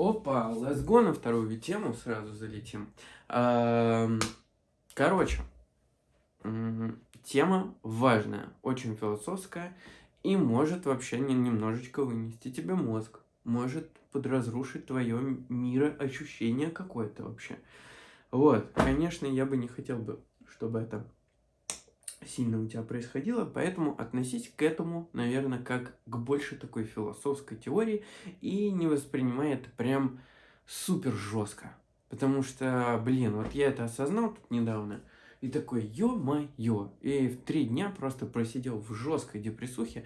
Опа, let's go на вторую тему сразу залетим. Короче, тема важная, очень философская и может вообще не- немножечко вынести тебе мозг, может подразрушить твое мироощущение какое-то вообще. Вот, конечно, я бы не хотел бы, чтобы это сильно у тебя происходило, поэтому относись к этому, наверное, как к больше такой философской теории и не воспринимай это прям супер жестко. Потому что, блин, вот я это осознал тут недавно, и такой, ё-моё, и в три дня просто просидел в жесткой депрессухе.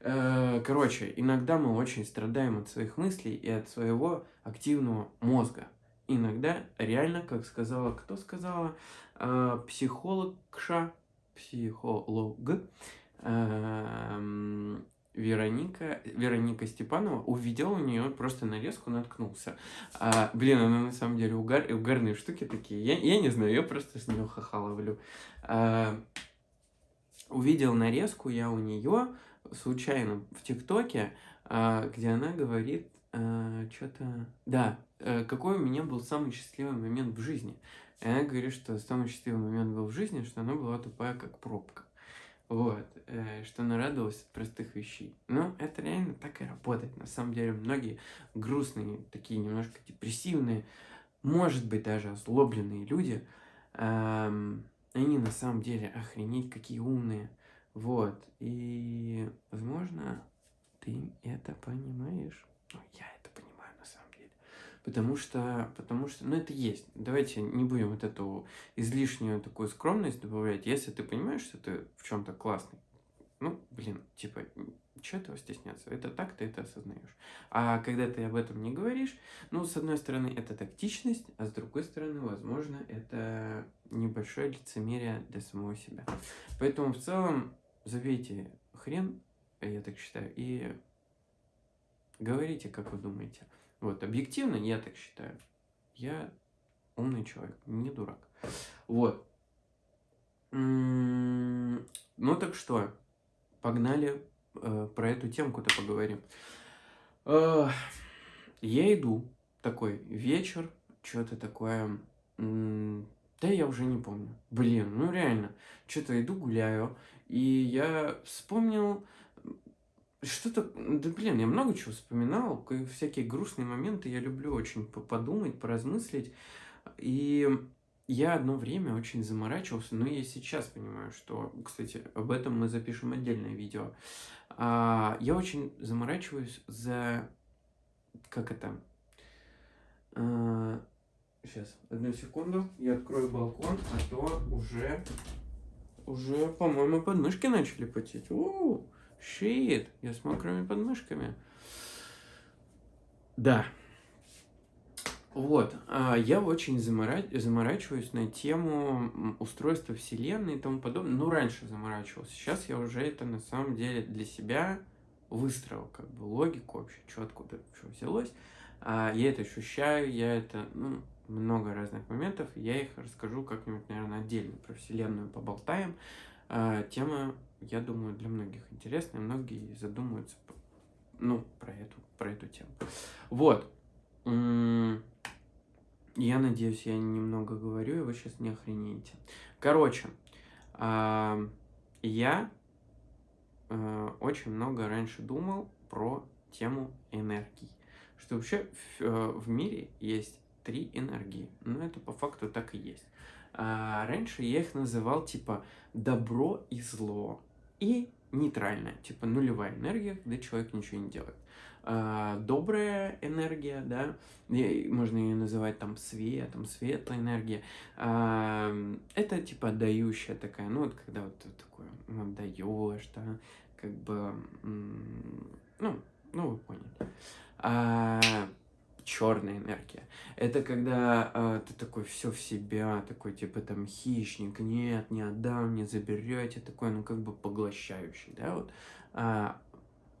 Э, Короче, иногда мы очень страдаем от своих мыслей и от своего активного мозга. Иногда реально, как сказала, кто сказала, Э, психологша, психолог, эм, Вероника, Вероника Степанова, увидел у нее просто нарезку, наткнулся. А, блин, она на самом деле угар, угарные штуки такие. Я, я не знаю, я просто с нее ха-ха ловлю. А, увидел нарезку я у нее случайно в ТикТоке, а, где она говорит что-то... Да, э, какой у меня был самый счастливый момент в жизни. И она говорит, что самый счастливый момент был в жизни, что она была тупая, как пробка. Вот, э, что она радовалась от простых вещей. Но это реально так и работает. На самом деле, многие грустные, такие немножко депрессивные, может быть, даже озлобленные люди, эм, они на самом деле охренеть какие умные. Вот, и, возможно, ты это понимаешь. Ну, я это понимаю на самом деле. Потому что, потому что, ну, это есть. Давайте не будем вот эту излишнюю такую скромность добавлять. Если ты понимаешь, что ты в чем-то классный, ну, блин, типа, что этого стесняться? Это так ты это осознаешь. А когда ты об этом не говоришь, ну, с одной стороны, это тактичность, а с другой стороны, возможно, это небольшое лицемерие для самого себя. Поэтому в целом забейте хрен, я так считаю, и говорите, как вы думаете. Вот, объективно, я так считаю. Я умный человек, не дурак. Вот. М, Ну так что, погнали э, про эту темку-то поговорим. Э, Я иду, такой вечер, что-то такое. м, Да я уже не помню. Блин, ну реально. Что-то иду, гуляю, и я вспомнил что-то, да блин, я много чего вспоминал, всякие грустные моменты, я люблю очень по- подумать, поразмыслить. И я одно время очень заморачивался, но я сейчас понимаю, что, кстати, об этом мы запишем отдельное видео. А, Я очень заморачиваюсь за, как это, сейчас, одну секунду, я открою балкон, а то уже, уже, по-моему, подмышки начали потеть. У, щит, я с мокрыми подмышками. Да. Вот, а, я очень замора- заморачиваюсь на тему устройства Вселенной и тому подобное. Ну, раньше заморачивался. Сейчас я уже это на самом деле для себя выстроил, как бы логику вообще, что откуда что взялось. А, Я это ощущаю, я это, ну, много разных моментов. Я их расскажу как-нибудь, наверное, отдельно про Вселенную поболтаем. А, Тема, я думаю, для многих интересная, многие задумаются, ну, про эту, про эту тему. Вот. Я надеюсь, я немного говорю, и вы сейчас не охренеете. Короче, я э, очень много раньше думал про тему энергии. Что вообще в, э, в мире есть три энергии. Ну, это по факту так и есть. А, раньше я их называл типа добро и зло. И нейтральная, типа нулевая энергия, когда человек ничего не делает. А, добрая энергия, да, можно ее называть там светом, светлая энергия. А, это типа отдающая такая, ну вот когда вот такое ну, отдаешь, да, как бы, ну, ну вы поняли. А, черная энергия. Это когда а, ты такой все в себя, такой типа там хищник, нет, не отдам, не заберете, такой, ну как бы поглощающий, да, вот. А,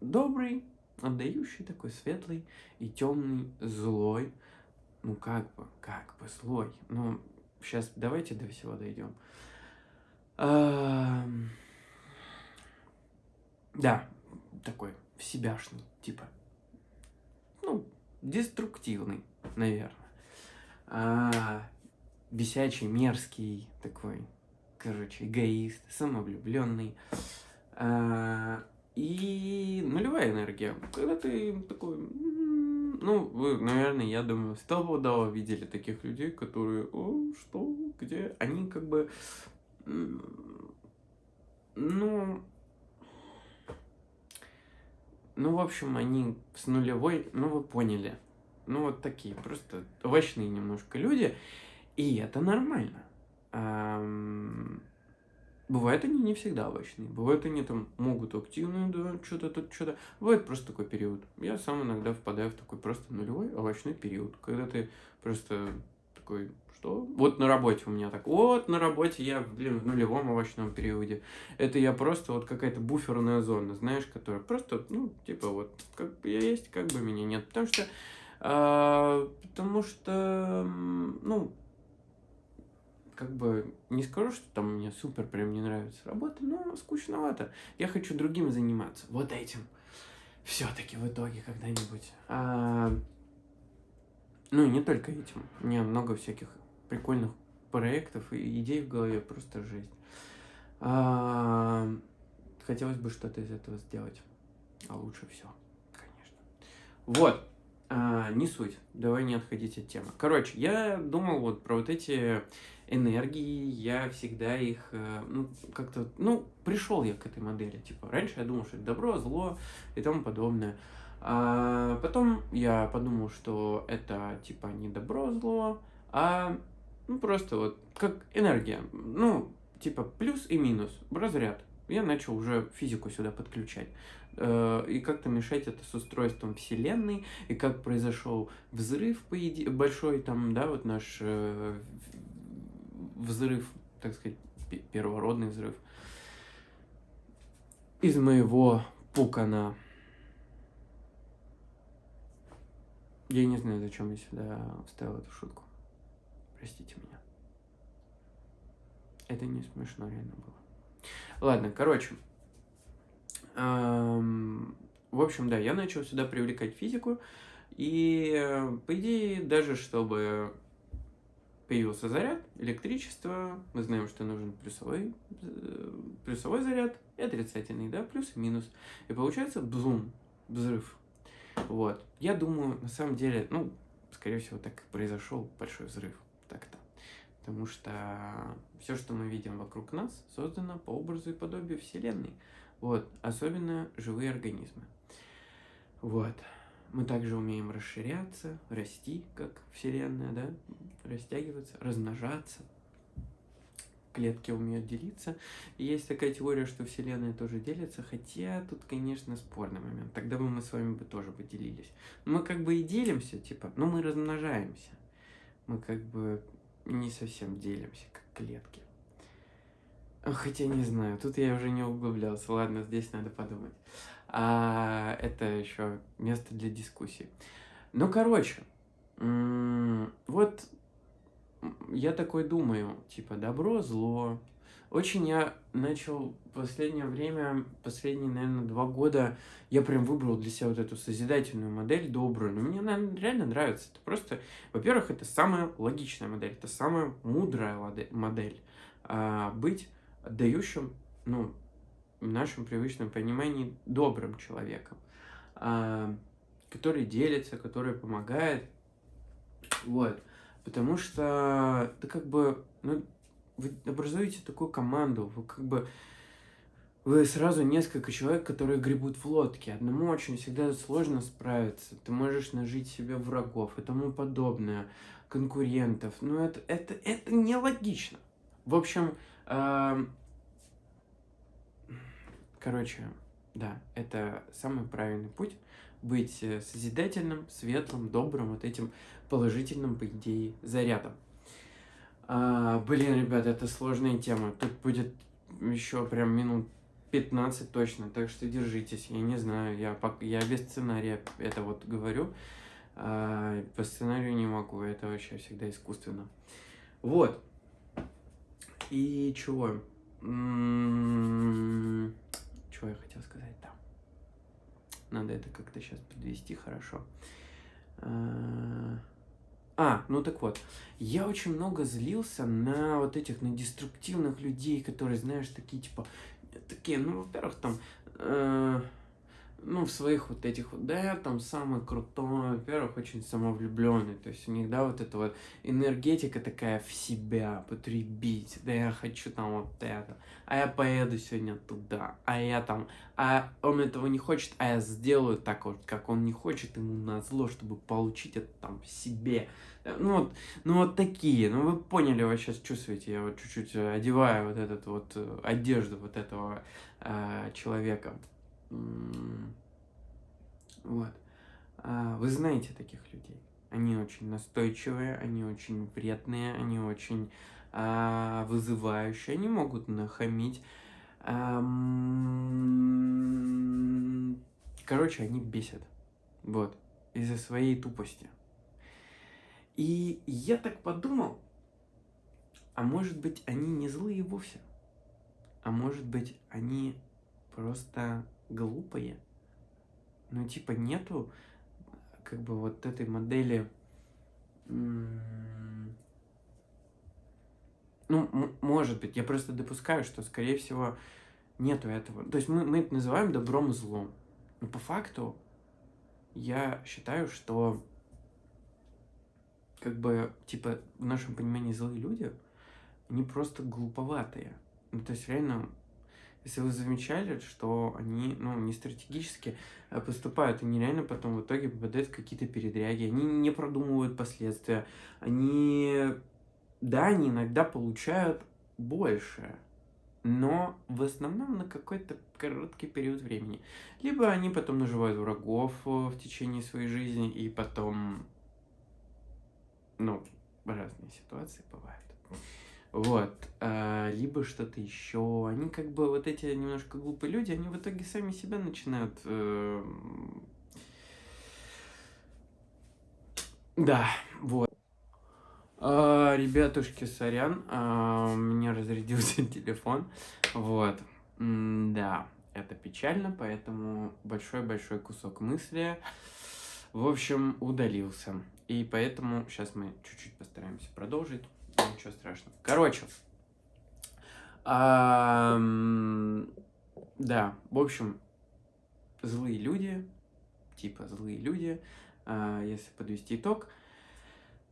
добрый, отдающий такой светлый и темный, злой, ну как бы, как бы злой. Ну, сейчас давайте до всего дойдем. Ам, Да, такой в себяшный, типа, деструктивный, наверное. А, бесячий, мерзкий такой, короче, эгоист, самовлюбленный. А, и нулевая энергия. Когда ты такой, ну, вы, наверное, я думаю, стопудово видели таких людей, которые, о, что, где, они как бы, ну, ну, в общем, они с нулевой, ну, вы поняли. Ну, вот такие, просто овощные немножко люди. И это нормально. Бывает, они не всегда овощные. Бывает, они там могут активные, да, что-то тут, что-то. Бывает просто такой период. Я сам иногда впадаю в такой просто нулевой овощной период. Когда ты просто такой, что? Вот на работе у меня так. Вот на работе я, блин, в нулевом овощном периоде. Это я просто вот какая-то буферная зона, знаешь, которая просто, ну, типа вот, как бы я есть, как бы меня нет. Потому что, а, потому что, ну, как бы не скажу, что там мне супер прям не нравится работа, но скучновато. Я хочу другим заниматься. Вот этим. Все-таки в итоге когда-нибудь. А, ну, не только этим. Меня много всяких прикольных проектов и идей в голове, просто жесть. А, хотелось бы что-то из этого сделать. А лучше все, конечно. Вот. А, не суть. Давай не отходить от темы. Короче, я думал вот про вот эти энергии, я всегда их, э, ну, как-то, ну, пришел я к этой модели. Типа, раньше я думал, что это добро, зло и тому подобное. А потом я подумал, что это, типа, не добро, зло, а ну, просто вот как энергия. Ну, типа плюс и минус, разряд. Я начал уже физику сюда подключать. Э, и как-то мешать это с устройством Вселенной, и как произошел взрыв по иде... большой, там, да, вот наш э, взрыв, так сказать, первородный взрыв из моего пукана. Я не знаю, зачем я сюда вставил эту шутку. Простите меня. Это не смешно реально было. Ладно, короче. Эм, в общем, да, я начал сюда привлекать физику. И, по идее, даже чтобы появился заряд, электричество, мы знаем, что нужен плюсовой, э, плюсовой заряд и отрицательный, да, плюс и минус. И получается бзум, взрыв. Вот. Я думаю, на самом деле, ну, скорее всего, так и произошел большой взрыв. Потому что все, что мы видим вокруг нас, создано по образу и подобию Вселенной. Вот, особенно живые организмы. Вот. Мы также умеем расширяться, расти, как Вселенная, да, растягиваться, размножаться. Клетки умеют делиться. И есть такая теория, что Вселенная тоже делится, хотя тут, конечно, спорный момент. Тогда бы мы с вами бы тоже поделились. Мы как бы и делимся, типа, но мы размножаемся мы как бы не совсем делимся, как клетки. Хотя не знаю, тут я уже не углублялся. Ладно, здесь надо подумать. А это еще место для дискуссии. Ну, короче, вот я такой думаю, типа, добро, зло, очень я начал последнее время, последние, наверное, два года, я прям выбрал для себя вот эту созидательную модель, добрую. Но мне она реально нравится. Это просто, во-первых, это самая логичная модель, это самая мудрая модель. А, быть отдающим, ну, в нашем привычном понимании, добрым человеком, а, который делится, который помогает. Вот. Потому что, да как бы, ну, вы образуете такую команду, вы как бы вы сразу несколько человек, которые гребут в лодке. Одному очень всегда сложно справиться. Ты можешь нажить себе врагов и тому подобное, конкурентов. Но это, это, это нелогично. В общем, э, короче, да, это самый правильный путь. Быть э, созидательным, светлым, добрым, вот этим положительным, по идее, зарядом. А, блин, ребят, это сложная тема. Тут будет еще прям минут 15 точно, так что держитесь. Я не знаю, я, я без сценария это вот говорю. А, по сценарию не могу, это вообще всегда искусственно. Вот. И чего? М-м-м, чего я хотел сказать там? Надо это как-то сейчас подвести хорошо. А, А, ну так вот, я очень много злился на вот этих, на деструктивных людей, которые, знаешь, такие, типа, такие, ну, во-первых, там, э, ну, в своих вот этих вот, да, я там самый крутой, во-первых, очень самовлюбленный, то есть у них, да, вот эта вот энергетика такая в себя, потребить, да, я хочу там вот это, а я поеду сегодня туда, а я там, а он этого не хочет, а я сделаю так вот, как он не хочет, ему на зло, чтобы получить это там себе, ну вот, ну вот такие, ну вы поняли, вы сейчас чувствуете, я вот чуть-чуть одеваю вот этот вот э, одежду вот этого э, человека, вот. А, вы знаете таких людей. Они очень настойчивые, они очень вредные, они очень а, вызывающие, они могут нахамить. А, короче, они бесят. Вот. Из-за своей тупости. И я так подумал, а может быть они не злые вовсе? А может быть они просто глупые. Ну, типа, нету как бы вот этой модели... Ну, может быть, я просто допускаю, что, скорее всего, нету этого. То есть мы, мы это называем добром и злом. Но по факту я считаю, что как бы, типа, в нашем понимании злые люди, они просто глуповатые. Ну, то есть, реально, если вы замечали, что они, ну, не стратегически а поступают, они реально потом в итоге попадают в какие-то передряги, они не продумывают последствия, они, да, они иногда получают больше, но в основном на какой-то короткий период времени. Либо они потом наживают врагов э, в течение своей жизни, и потом, ну, разные ситуации бывают. Вот. А, либо что-то еще. Они как бы вот эти немножко глупые люди, они в итоге сами себя начинают... Э... Да, вот. А, ребятушки, сорян, а, у меня разрядился телефон. Вот. М да, это печально, поэтому большой-большой кусок мысли, в общем, удалился. И поэтому сейчас мы чуть-чуть постараемся продолжить ничего страшного. Короче. Да, в общем, злые люди, типа злые люди, а, если подвести итог,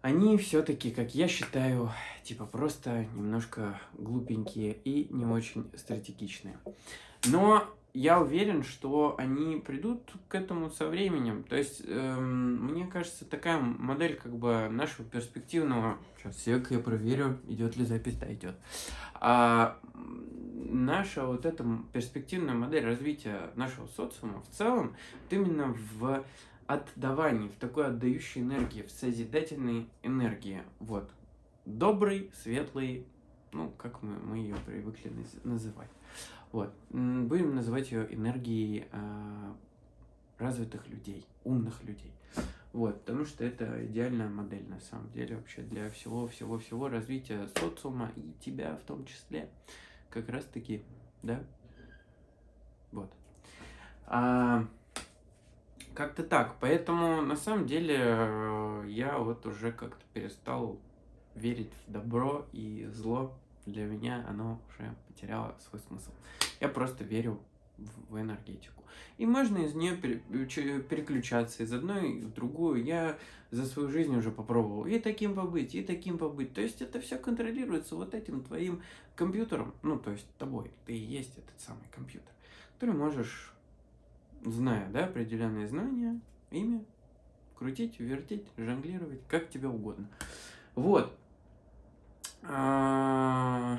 они все-таки, как я считаю, типа просто немножко глупенькие и не очень стратегичные. Но я уверен, что они придут к этому со временем. То есть, эм, мне кажется, такая модель как бы нашего перспективного... Сейчас, сек, я проверю, идет ли запись, да, идет. А, наша вот эта перспективная модель развития нашего социума в целом, вот именно в отдавании, в такой отдающей энергии, в созидательной энергии. Вот. Добрый, светлый, ну, как мы, мы ее привыкли называть. Вот. Будем называть ее энергией э, развитых людей, умных людей. Вот, потому что это идеальная модель на самом деле вообще для всего-всего-всего развития социума и тебя в том числе. Как раз таки, да? Вот. А, как-то так. Поэтому на самом деле э, я вот уже как-то перестал верить в добро и зло для меня оно уже потеряло свой смысл. Я просто верю в, энергетику. И можно из нее переключаться из одной в другую. Я за свою жизнь уже попробовал и таким побыть, и таким побыть. То есть это все контролируется вот этим твоим компьютером. Ну, то есть тобой. Ты и есть этот самый компьютер, который можешь, зная да, определенные знания, ими крутить, вертеть, жонглировать, как тебе угодно. Вот. А,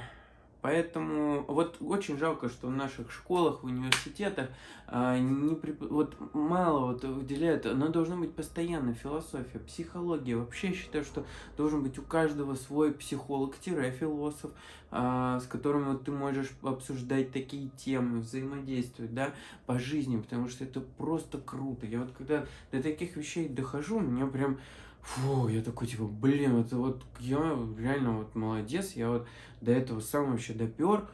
поэтому вот очень жалко, что в наших школах, в университетах а, не вот мало вот уделяют, но должна быть постоянно философия, психология. Вообще считаю, что должен быть у каждого свой психолог-философ, а, с которым вот ты можешь обсуждать такие темы, взаимодействовать, да, по жизни, потому что это просто круто. Я вот когда до таких вещей дохожу, меня прям Фу, я такой, типа, блин, это вот я реально вот молодец, я вот до этого сам вообще допер.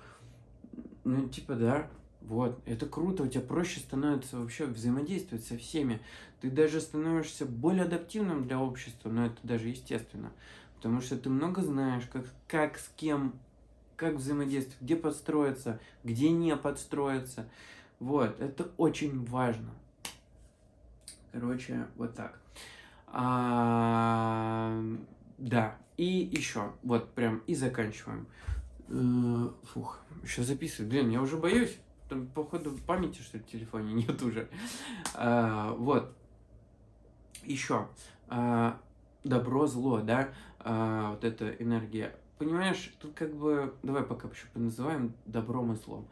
Ну, типа, да, вот, это круто, у тебя проще становится вообще взаимодействовать со всеми. Ты даже становишься более адаптивным для общества, но это даже естественно. Потому что ты много знаешь, как, как с кем, как взаимодействовать, где подстроиться, где не подстроиться. Вот, это очень важно. Короче, вот так. А, да, и еще, вот прям и заканчиваем. Э, фух, еще записываю. Блин, я уже боюсь. Там, походу, памяти, что ли, в телефоне нет уже. А, вот. Еще. А, добро, зло, да? Вот эта энергия. Понимаешь, тут как бы... Давай пока еще поназываем добром и злом.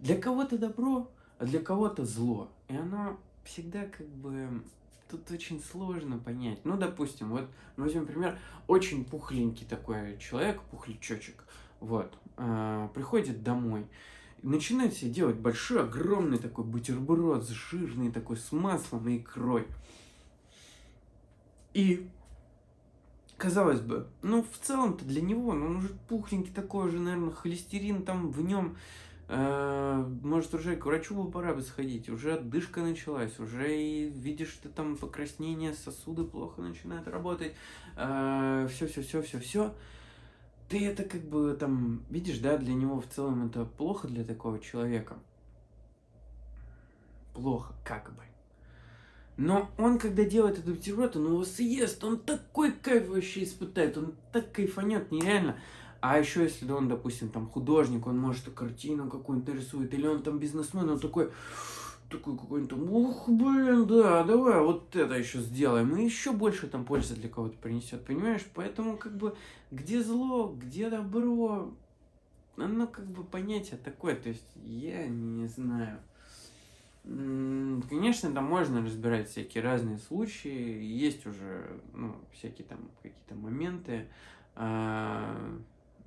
Для кого-то добро, а для кого-то зло. И оно всегда как бы... Тут очень сложно понять. Ну, допустим, вот, возьмем пример, очень пухленький такой человек, пухлячочек, вот, э, приходит домой, начинает себе делать большой, огромный такой бутерброд, жирный такой, с маслом и икрой. И, казалось бы, ну, в целом-то для него, ну, он уже пухленький такой уже, наверное, холестерин там в нем, может, уже к врачу пора бы сходить, уже отдышка началась, уже и видишь, что там покраснение, сосуды плохо начинают работать, все-все-все-все-все. Э, ты это как бы там, видишь, да, для него в целом это плохо для такого человека. Плохо, как бы. Но он, когда делает этот бутерброд, он его съест, он такой кайф вообще испытает, он так кайфанет, нереально. А еще если он, допустим, там художник, он может картину какую-нибудь рисует, или он там бизнесмен, он такой, такой какой-нибудь там, ух, блин, да, давай вот это еще сделаем, и еще больше там пользы для кого-то принесет, понимаешь? Поэтому как бы где зло, где добро, оно как бы понятие такое, то есть я не знаю. Конечно, там можно разбирать всякие разные случаи, есть уже, ну, всякие там какие-то моменты, а,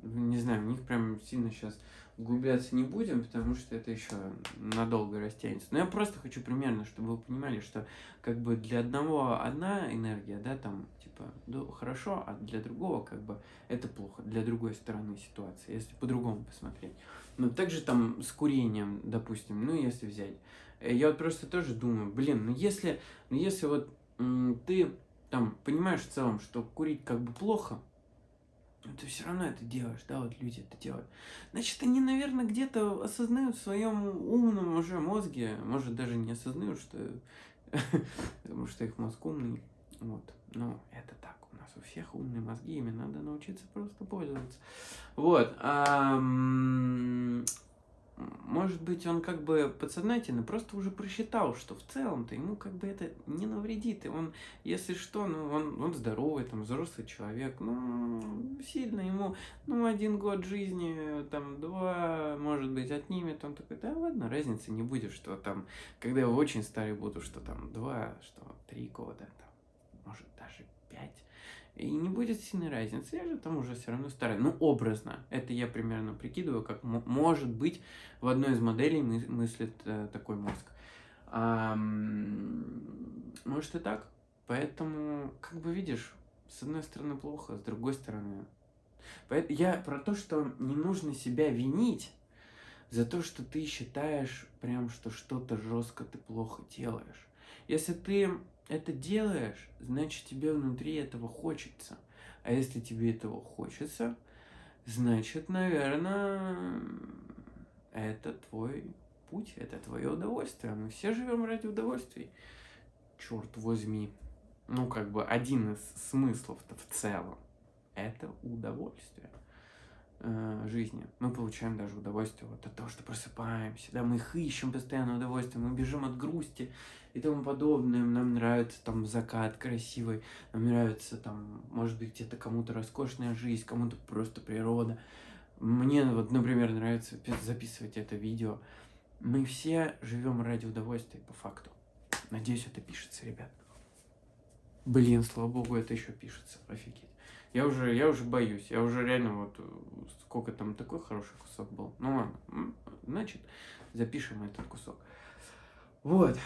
не знаю, в них прям сильно сейчас углубляться не будем, потому что это еще надолго растянется. Но я просто хочу примерно, чтобы вы понимали, что как бы для одного одна энергия, да, там, типа, ну, хорошо, а для другого как бы это плохо, для другой стороны ситуации, если по-другому посмотреть. Но также там с курением, допустим, ну, если взять. Э, я вот просто тоже думаю, блин, ну если, ну если вот ты там понимаешь в целом, что курить как бы плохо, но ты все равно это делаешь, да, вот люди это делают. Значит, они, наверное, где-то осознают в своем умном уже мозге, может, даже не осознают, что, потому что их мозг умный, вот. Но это так, у нас у всех умные мозги, ими надо научиться просто пользоваться. Вот. Может быть, он как бы подсознательно просто уже просчитал, что в целом-то ему как бы это не навредит. И он, если что, ну, он, он здоровый, там, взрослый человек, ну, сильно ему, ну, один год жизни, там, два, может быть, отнимет. Он такой, да ладно, разницы не будет, что там, когда я очень старый буду, что там два, что три года, там, может, даже. И не будет сильной разницы, я же там уже все равно старый. Ну, образно. Это я примерно прикидываю, как может быть в одной из моделей мы мыслит э, такой мозг. А, может и так. Поэтому, как бы видишь, с одной стороны плохо, с другой стороны... Я про то, что не нужно себя винить за то, что ты считаешь прям, что что-то жестко ты плохо делаешь. Если ты это делаешь, значит тебе внутри этого хочется. А если тебе этого хочется, значит, наверное, это твой путь, это твое удовольствие. Мы все живем ради удовольствий. Черт возьми. Ну, как бы один из смыслов-то в целом это удовольствие э, жизни. Мы получаем даже удовольствие вот от того, что просыпаемся, да, мы их ищем постоянно удовольствие, мы бежим от грусти и тому подобное. Нам нравится там закат красивый, нам нравится там, может быть, где-то кому-то роскошная жизнь, кому-то просто природа. Мне вот, например, нравится записывать это видео. Мы все живем ради удовольствия, по факту. Надеюсь, это пишется, ребят. Блин, слава богу, это еще пишется. Офигеть. Я уже, я уже боюсь. Я уже реально вот сколько там такой хороший кусок был. Ну ладно. Значит, запишем этот кусок. Вот.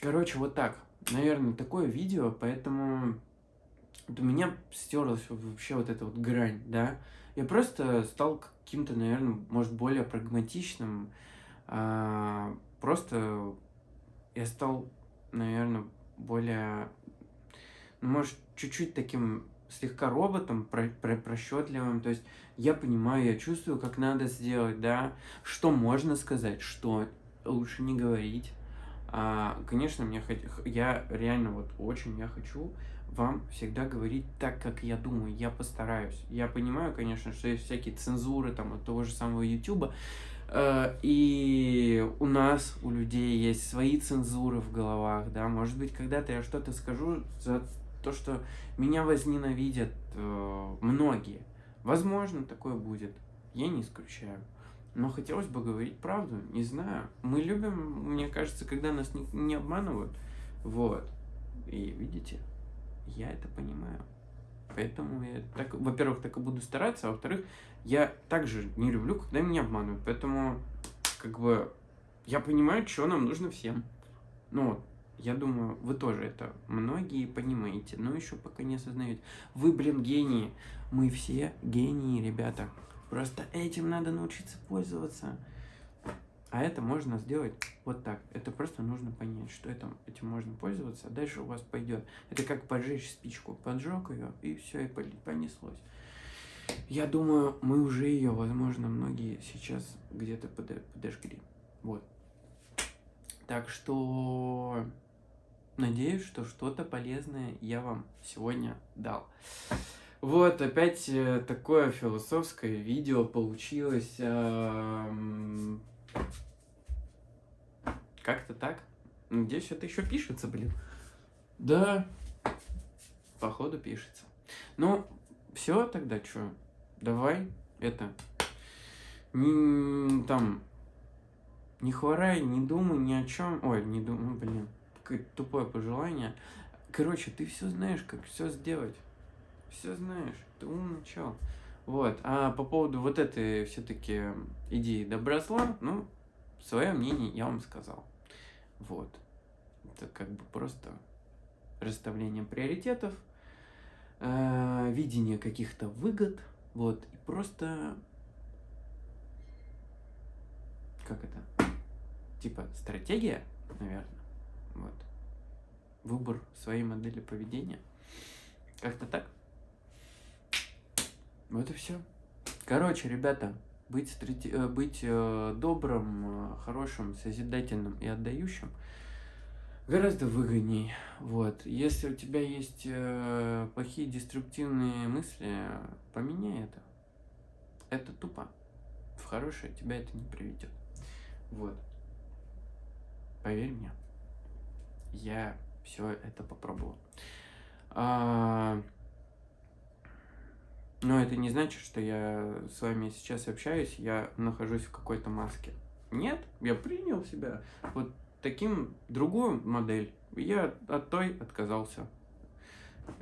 Короче, вот так. Наверное, такое видео, поэтому вот у меня стерлась вообще вот эта вот грань, да. Я просто стал каким-то, наверное, может, более прагматичным. А, просто я стал, наверное, более, ну, может, чуть-чуть таким слегка роботом, про, про, просчетливым. То есть я понимаю, я чувствую, как надо сделать, да, что можно сказать, что лучше не говорить. А, конечно, мне хот... я реально вот очень я хочу вам всегда говорить так, как я думаю. Я постараюсь. Я понимаю, конечно, что есть всякие цензуры там от того же самого YouTube. Э, и у нас, у людей есть свои цензуры в головах, да, может быть, когда-то я что-то скажу то, что меня возненавидят э, многие. Возможно, такое будет. Я не исключаю. Но хотелось бы говорить правду, не знаю. Мы любим, мне кажется, когда нас не, не обманывают. Вот. И видите, я это понимаю. Поэтому я так, во-первых, так и буду стараться, а во-вторых, я также не люблю, когда меня обманывают. Поэтому, как бы, я понимаю, что нам нужно всем. Ну вот, я думаю, вы тоже это многие понимаете, но еще пока не осознаете. Вы, блин, гении. Мы все гении, ребята. Просто этим надо научиться пользоваться. А это можно сделать вот так. Это просто нужно понять, что это, этим можно пользоваться, а дальше у вас пойдет. Это как поджечь спичку. Поджег ее, и все, и понеслось. Я думаю, мы уже ее, возможно, многие сейчас где-то подожгли. Вот. Так что надеюсь, что что-то полезное я вам сегодня дал. Вот, опять э, такое философское видео получилось. Как-то так. Здесь что-то еще пишется, блин. Да, походу пишется. Ну, все тогда что? Давай это. Не, там, не хворай, не думай ни о чем. Ой, не думай, блин, какое тупое пожелание. Короче, ты все знаешь, как все сделать. Все знаешь, ты умный чел. Вот, а по поводу вот этой все-таки идеи добросла, ну, свое мнение я вам сказал. Вот. Это как бы просто расставление приоритетов, э, видение каких-то выгод, вот, и просто, как это, типа стратегия, наверное, вот, выбор своей модели поведения, как-то так. Вот и все. Короче, ребята, быть, страти... Э, быть э, добрым, э, хорошим, созидательным и отдающим гораздо выгодней. Вот. Если у тебя есть плохие деструктивные мысли, поменяй это. Это тупо. В хорошее тебя это не приведет. Вот. Поверь мне. Я все это попробовал. А, но это не значит, что я с вами сейчас общаюсь, я нахожусь в какой-то маске. Нет, я принял себя вот таким, другую модель. Я от той отказался.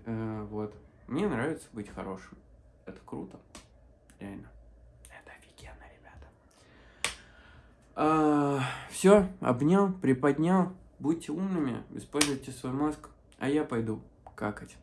Э, вот. Мне нравится быть хорошим. Это круто. Реально. Это офигенно, ребята. А, все, обнял, приподнял. Будьте умными, используйте свой мозг. А я пойду какать.